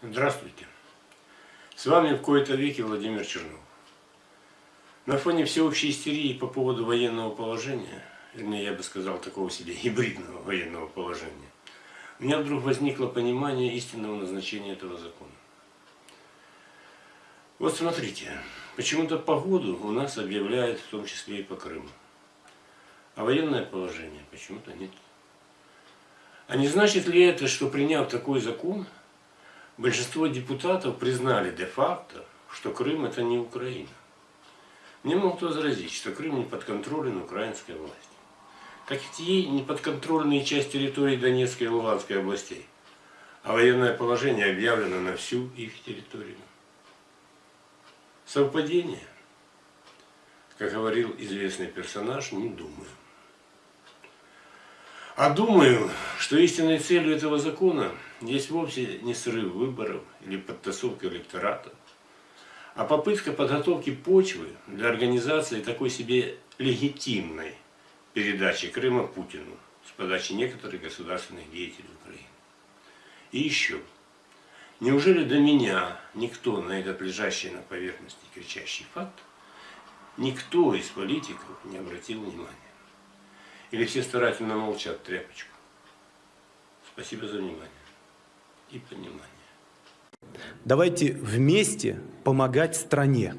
Здравствуйте. С вами в кои-то веке Владимир Чернов. На фоне всеобщей истерии по поводу военного положения, вернее, я бы сказал, такого себе гибридного военного положения, у меня вдруг возникло понимание истинного назначения этого закона. Вот смотрите, почему-то погоду у нас объявляют в том числе и по Крыму. А военное положение почему-то нет. А не значит ли это, что приняв такой закон, большинство депутатов признали де-факто, что Крым это не Украина. Мне могут возразить, что Крым не подконтролен украинской власти. Как и ей не подконтрольные часть территории Донецкой и Луганской областей. А военное положение объявлено на всю их территорию. Совпадение? Как говорил известный персонаж, не думаю. А думаю, что истинной целью этого закона есть вовсе не срыв выборов или подтасовка электората, а попытка подготовки почвы для организации такой себе легитимной передачи Крыма Путину с подачи некоторых государственных деятелей Украины. И еще. Неужели до меня никто на этот лежащий на поверхности кричащий факт, никто из политиков не обратил внимания? Или все старательно молчат тряпочку? Спасибо за внимание и понимание. Давайте вместе помогать стране.